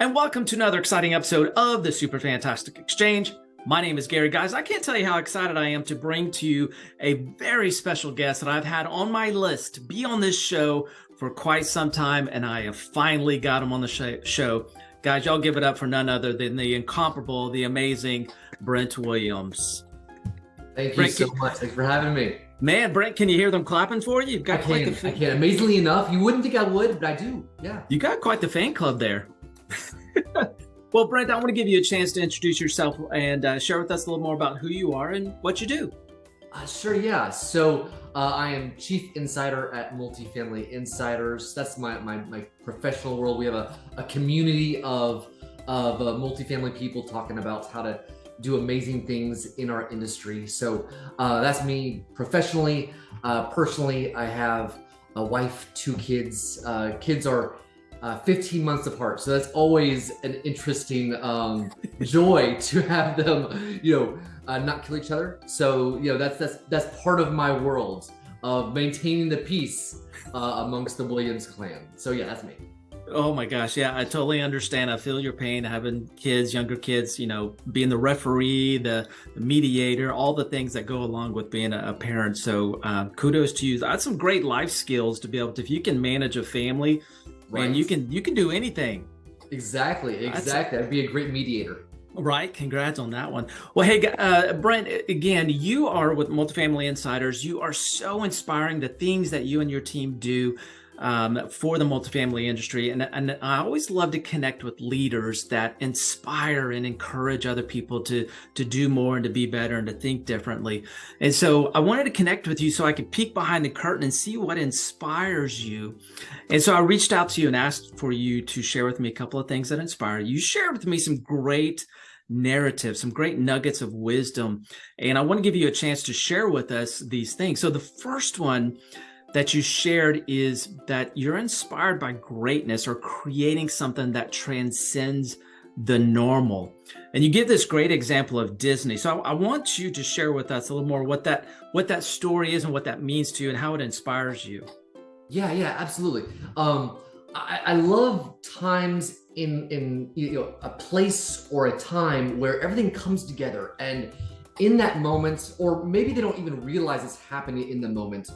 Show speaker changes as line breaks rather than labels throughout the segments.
and welcome to another exciting episode of the Super Fantastic Exchange. My name is Gary. Guys, I can't tell you how excited I am to bring to you a very special guest that I've had on my list to be on this show for quite some time, and I have finally got him on the sh show. Guys, y'all give it up for none other than the incomparable, the amazing Brent Williams.
Thank you so much. Thanks for having me.
Man, Brent, can you hear them clapping for you? You've got
I quite can, the I can. Amazingly enough, you wouldn't think I would, but I do. Yeah.
You got quite the fan club there. well, Brent, I want to give you a chance to introduce yourself and uh, share with us a little more about who you are and what you do.
Uh, sure, yeah. So uh, I am Chief Insider at Multifamily Insiders. That's my, my, my professional world. We have a, a community of, of uh, multifamily people talking about how to do amazing things in our industry. So uh, that's me professionally. Uh, personally, I have a wife, two kids. kids are uh, 15 months apart. So that's always an interesting um, joy to have them, you know, uh, not kill each other. So, you know, that's, that's, that's part of my world of maintaining the peace uh, amongst the Williams clan. So yeah, that's me.
Oh my gosh. Yeah, I totally understand. I feel your pain having kids, younger kids, you know, being the referee, the, the mediator, all the things that go along with being a, a parent. So um, kudos to you. That's some great life skills to be able to, if you can manage a family, right. man, you can you can do anything.
Exactly, exactly. That'd be a great mediator.
Right. Congrats on that one. Well, hey, uh, Brent, again, you are with Multifamily Insiders. You are so inspiring. The things that you and your team do um, for the multifamily industry. And, and I always love to connect with leaders that inspire and encourage other people to, to do more and to be better and to think differently. And so I wanted to connect with you so I could peek behind the curtain and see what inspires you. And so I reached out to you and asked for you to share with me a couple of things that inspire you. You shared with me some great narrative, some great nuggets of wisdom. And I want to give you a chance to share with us these things. So the first one that you shared is that you're inspired by greatness or creating something that transcends the normal. And you give this great example of Disney. So I, I, want you to share with us a little more what that what that story is and what that means to you and how it inspires you.
Yeah, yeah, absolutely. Um, I, I love times in in you know a place or a time where everything comes together and in that moment, or maybe they don't even realize it's happening in the moment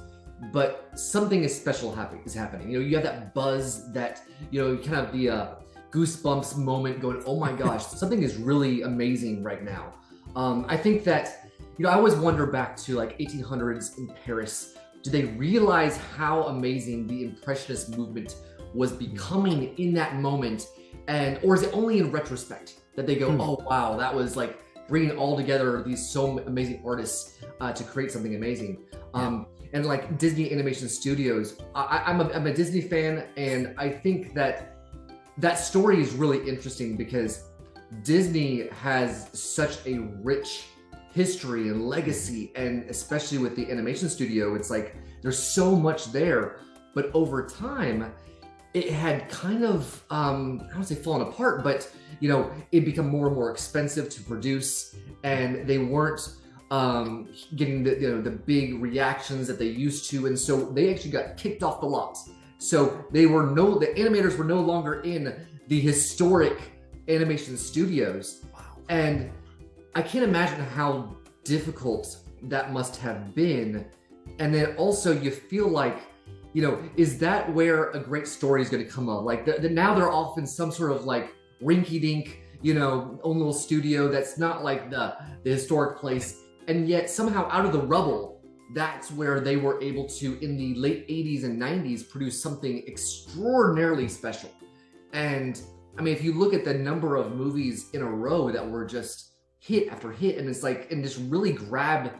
but something is special happening is happening. You know, you have that buzz, that you know, kind of the uh, goosebumps moment, going, "Oh my gosh, something is really amazing right now." Um, I think that you know, I always wonder back to like 1800s in Paris. Do they realize how amazing the Impressionist movement was becoming in that moment, and or is it only in retrospect that they go, hmm. "Oh wow, that was like." bringing all together these so amazing artists uh, to create something amazing. Um, and like Disney Animation Studios. I, am a, I'm a Disney fan, and I think that that story is really interesting because Disney has such a rich history and legacy, and especially with the animation studio, it's like there's so much there. But over time, it had kind of um, I don't say fallen apart, but you know, it become more and more expensive to produce, and they weren't um, getting the, you know, the big reactions that they used to. And so they actually got kicked off the lot. So they were no, the animators were no longer in the historic animation studios. Wow. And I can't imagine how difficult that must have been. And then also you feel like, you know, is that where a great story is going to come up? Like the, the, now they're off in some sort of like rinky dink, you know, own little studio that's not like the, the historic place and yet somehow out of the rubble, that's where they were able to, in the late 80s and 90s, produce something extraordinarily special. And I mean, if you look at the number of movies in a row that were just hit after hit, and it's like, and just really grabbed,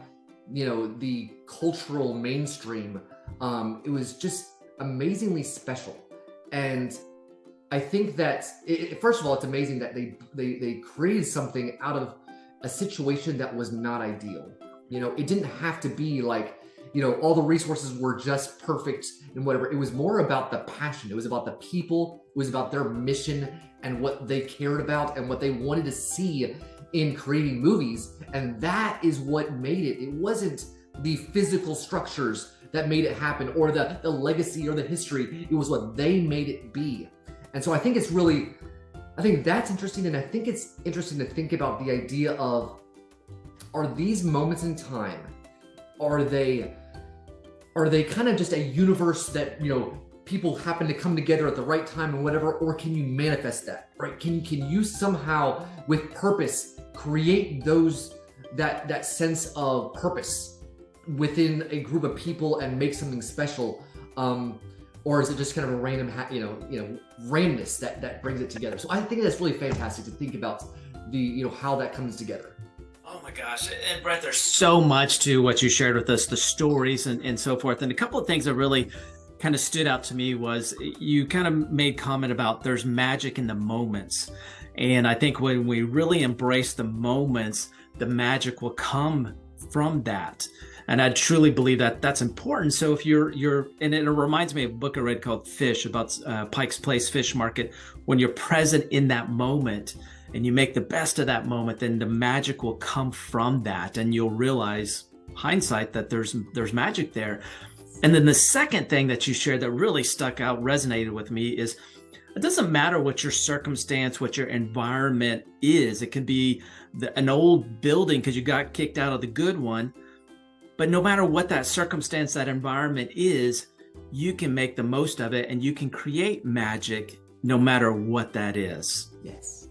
you know, the cultural mainstream, um, it was just amazingly special. And I think that, it, first of all, it's amazing that they, they, they created something out of a situation that was not ideal. You know, it didn't have to be like, you know, all the resources were just perfect and whatever. It was more about the passion. It was about the people. It was about their mission and what they cared about and what they wanted to see in creating movies. And that is what made it. It wasn't the physical structures that made it happen or the, the legacy or the history. It was what they made it be. And so I think it's really I think that's interesting. And I think it's interesting to think about the idea of are these moments in time, are they are they kind of just a universe that, you know, people happen to come together at the right time and whatever, or can you manifest that, right? Can, you can you somehow with purpose create those, that, that sense of purpose within a group of people and make something special? Um, or is it just kind of a random, you know, you know, randomness that that brings it together? So I think that's really fantastic to think about the, you know, how that comes together.
Oh my gosh. And Brent, there's so much to what you shared with us, the stories and, and so forth. And a couple of things that really kind of stood out to me was you kind of made comment about there's magic in the moments. And I think when we really embrace the moments, the magic will come from that and I truly believe that that's important. So if you're you're and it reminds me of a book I read called Fish about uh, Pike's Place Fish Market. When you're present in that moment and you make the best of that moment, then the magic will come from that, and you'll realize hindsight that there's there's magic there. And then the second thing that you shared that really stuck out, resonated with me is it doesn't matter what your circumstance, what your environment is. It could be the, an old building because you got kicked out of the good one but no matter what that circumstance, that environment is, you can make the most of it and you can create magic no matter what that is.
Yes.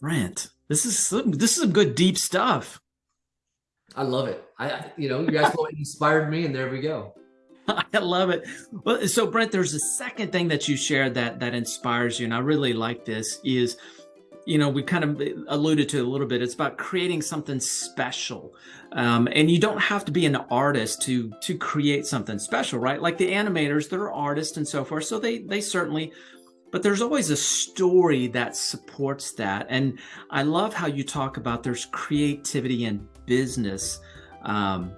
Brent, this is some, this is some good deep stuff.
I love it. I, you know, you guys inspired me and there we go.
I love it. Well, so Brent, there's a second thing that you shared that that inspires you, and I really like this. Is you know, we kind of alluded to a little bit. It's about creating something special. Um, and you don't have to be an artist to to create something special, right? Like the animators, they're artists and so forth. So they they certainly, but there's always a story that supports that. And I love how you talk about there's creativity in business. Um,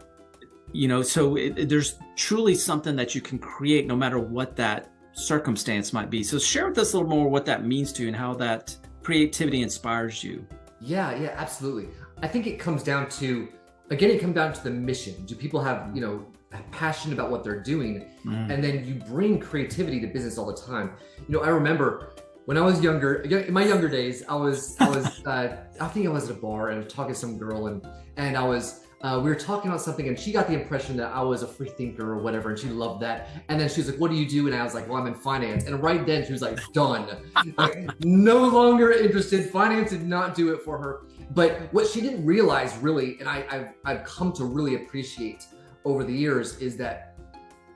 you know, so it, there's truly something that you can create no matter what that circumstance might be. So share with us a little more what that means to you and how that creativity inspires you?
Yeah, yeah, absolutely. I think it comes down to, again, it comes down to the mission. Do people have, you know, passion about what they're doing? Mm. And then you bring creativity to business all the time. You know, I remember when I was younger, in my younger days, I was, I was, uh, I think I was at a bar and I was talking to some girl and, and I was, uh, we were talking about something and she got the impression that I was a free thinker or whatever and she loved that. And then she was like, what do you do? And I was like, well, I'm in finance. And right then she was like, done. like, no longer interested. Finance did not do it for her. But what she didn't realize really, and I, I've, I've come to really appreciate over the years is that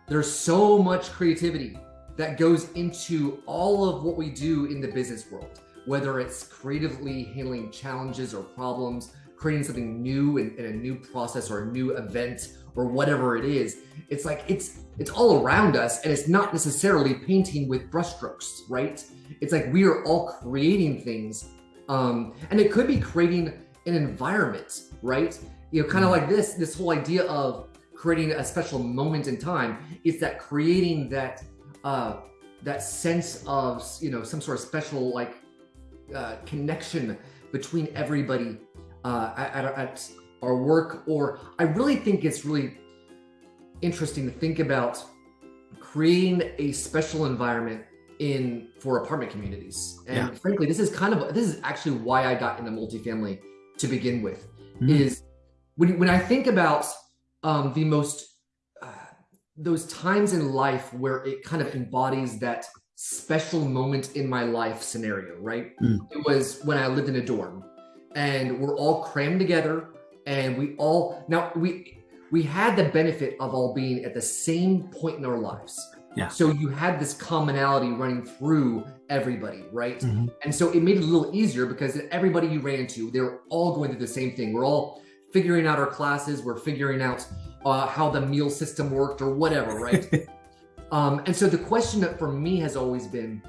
there's so much creativity that goes into all of what we do in the business world, whether it's creatively handling challenges or problems, creating something new in, in a new process or a new event or whatever it is it's like it's it's all around us and it's not necessarily painting with brushstrokes right it's like we are all creating things um and it could be creating an environment right you know kind of mm-hmm. like this this whole idea of creating a special moment in time it's that creating that uh that sense of you know some sort of special like uh connection between everybody uh, at, at our work, or I really think it's really interesting to think about creating a special environment in for apartment communities. And yeah. frankly, this is kind of this is actually why I got into multifamily to begin with. Mm. Is when when I think about um, the most uh, those times in life where it kind of embodies that special moment in my life scenario, right? Mm. It was when I lived in a dorm and we're all crammed together and we all now we we had the benefit of all being at the same point in our lives.
Yeah.
So you had this commonality running through everybody right? Mm-hmm. and so it made it a little easier because everybody you ran into they were all going through the same thing. We're all figuring out our classes we're figuring out uh, how the meal system worked or whatever right? Um, and so the question that for me has always been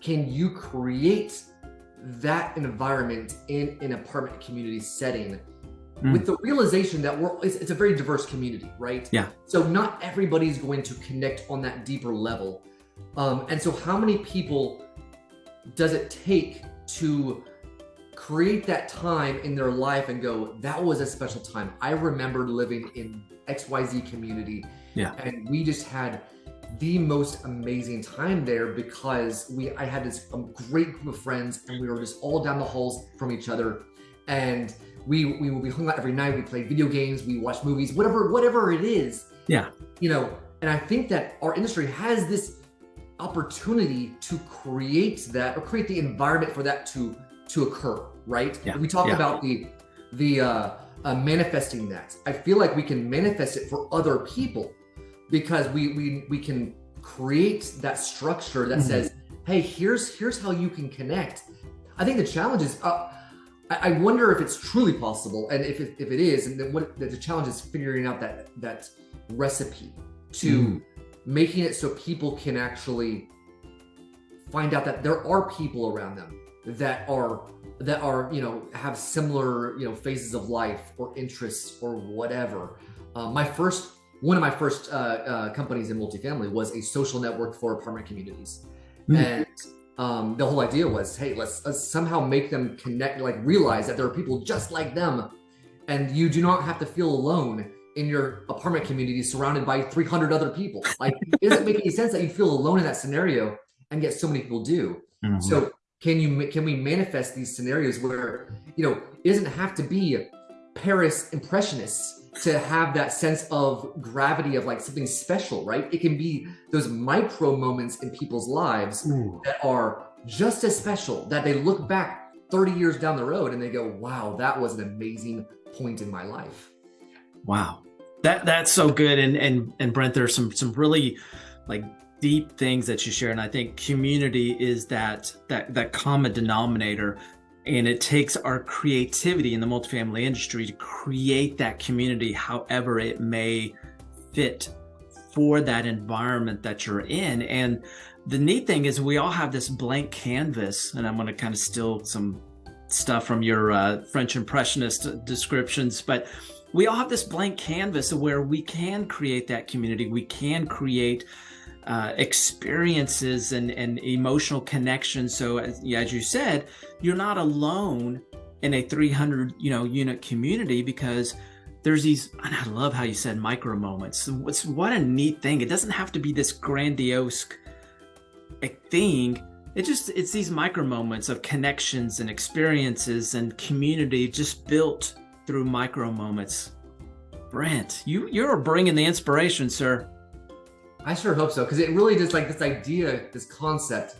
can you create that environment in an apartment community setting mm. with the realization that we're it's, it's, a very diverse community right?
Yeah.
So not everybody's going to connect on that deeper level. Um, and so how many people does it take to create that time in their life and go that was a special time. I remember living in xyz community
yeah.
and we just had the most amazing time there because we I had this great group of friends and we were just all down the halls from each other. And we we we hung out every night we played video games we watched movies whatever whatever it is.
Yeah.
You know and I think that our industry has this opportunity to create that or create the environment for that to to occur right?
Yeah.
we talk
yeah.
about the the uh, uh manifesting that. I feel like we can manifest it for other people because we we we can create that structure that mm-hmm. says, "Hey, here's here's how you can connect." I think the challenge is. Uh, I, I wonder if it's truly possible, and if it, if it is, and then what the challenge is figuring out that that recipe to mm. making it so people can actually find out that there are people around them that are that are you know have similar you know phases of life or interests or whatever. Uh, my first one of my first uh, uh, companies in multifamily was a social network for apartment communities. Mm. And um, the whole idea was, hey, let's, let's, somehow make them connect, like realize that there are people just like them. And you do not have to feel alone in your apartment community surrounded by 300 other people. Like, it doesn't make any sense that you feel alone in that scenario and yet so many people do. Mm-hmm. So can you, can we manifest these scenarios where, you know, it doesn't have to be Paris impressionists to have that sense of gravity of like something special, right? It can be those micro moments in people's lives Ooh. that are just as special that they look back 30 years down the road and they go, wow, that was an amazing point in my life.
Wow. That that's so good. And and and Brent, there's some some really like deep things that you share. And I think community is that that that common denominator and it takes our creativity in the multifamily industry to create that community however it may fit for that environment that you're in. And the neat thing is we all have this blank canvas, and I'm going to kind of steal some stuff from your uh, French Impressionist descriptions, but we all have this blank canvas where we can create that community. We can create uh, experiences and, and emotional connections. So as, as you said, you're not alone in a 300 you know unit community because there's these and i love how you said micro moments. What's what a neat thing. It doesn't have to be this grandiose thing. It just it's these micro moments of connections and experiences and community just built through micro moments. Brent you you're bringing the inspiration sir
I sure hope so because it really just like this idea, this concept,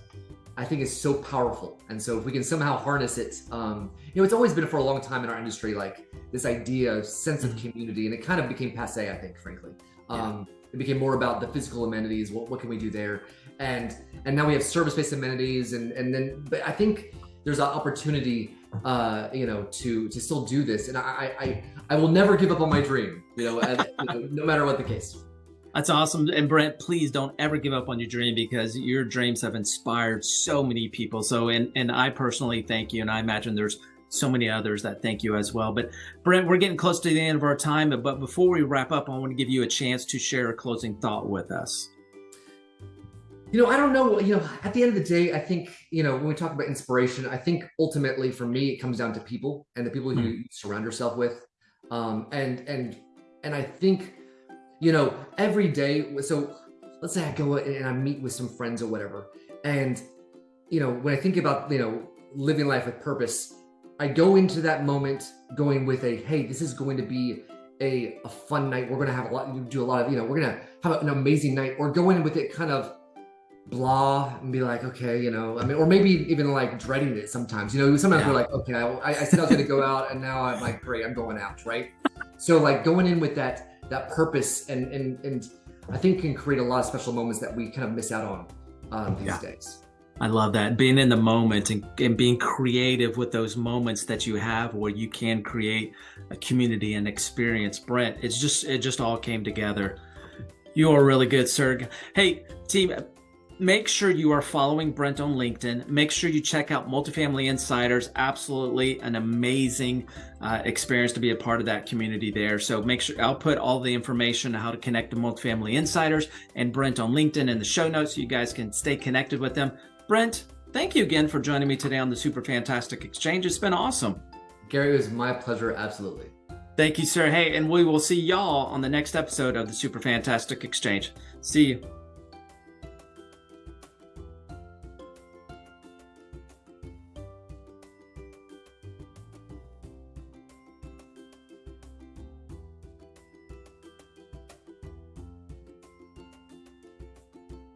I think is so powerful. And so if we can somehow harness it, um, you know, it's always been for a long time in our industry, like this idea, of sense of mm-hmm. community, and it kind of became passe, I think, frankly. Um, yeah. It became more about the physical amenities. What, what can we do there? And and now we have service-based amenities, and and then, but I think there's an opportunity, uh, you know, to to still do this. And I I I will never give up on my dream, you know, you know no matter what the case.
That's awesome. And Brent, please don't ever give up on your dream because your dreams have inspired so many people. So, and, and I personally thank you. And I imagine there's so many others that thank you as well. But Brent, we're getting close to the end of our time. But, before we wrap up, I want to give you a chance to share a closing thought with us.
You know, I don't know. You know, at the end of the day, I think, you know, when we talk about inspiration, I think ultimately for me, it comes down to people and the people mm-hmm. you surround yourself with. Um, and, and, and I think, you know, every day. So let's say I go and I meet with some friends or whatever. And, you know, when I think about, you know, living life with purpose, I go into that moment going with a, hey, this is going to be a, a fun night. We're going to have a lot, you do a lot of, you know, we're going to have an amazing night or go in with it kind of blah and be like, okay, you know, I mean, or maybe even like dreading it sometimes, you know, sometimes yeah. we're like, okay, I, I said I was going to go out and now I'm like, great, I'm going out. Right. So like going in with that, that purpose and and and I think can create a lot of special moments that we kind of miss out on um, these yeah. days.
I love that being in the moment and, and being creative with those moments that you have where you can create a community and experience. Brent, it's just it just all came together. You are really good, sir. Hey, team, make sure you are following Brent on LinkedIn. Make sure you check out Multifamily Insiders. Absolutely an amazing uh, experience to be a part of that community there. So make sure I'll put all the information on how to connect to Multifamily Insiders and Brent on LinkedIn in the show notes so you guys can stay connected with them. Brent, thank you again for joining me today on the Super Fantastic Exchange. It's been awesome.
Gary, it was my pleasure. Absolutely.
Thank you, sir. Hey, and we will see y'all on the next episode of the Super Fantastic Exchange. See you.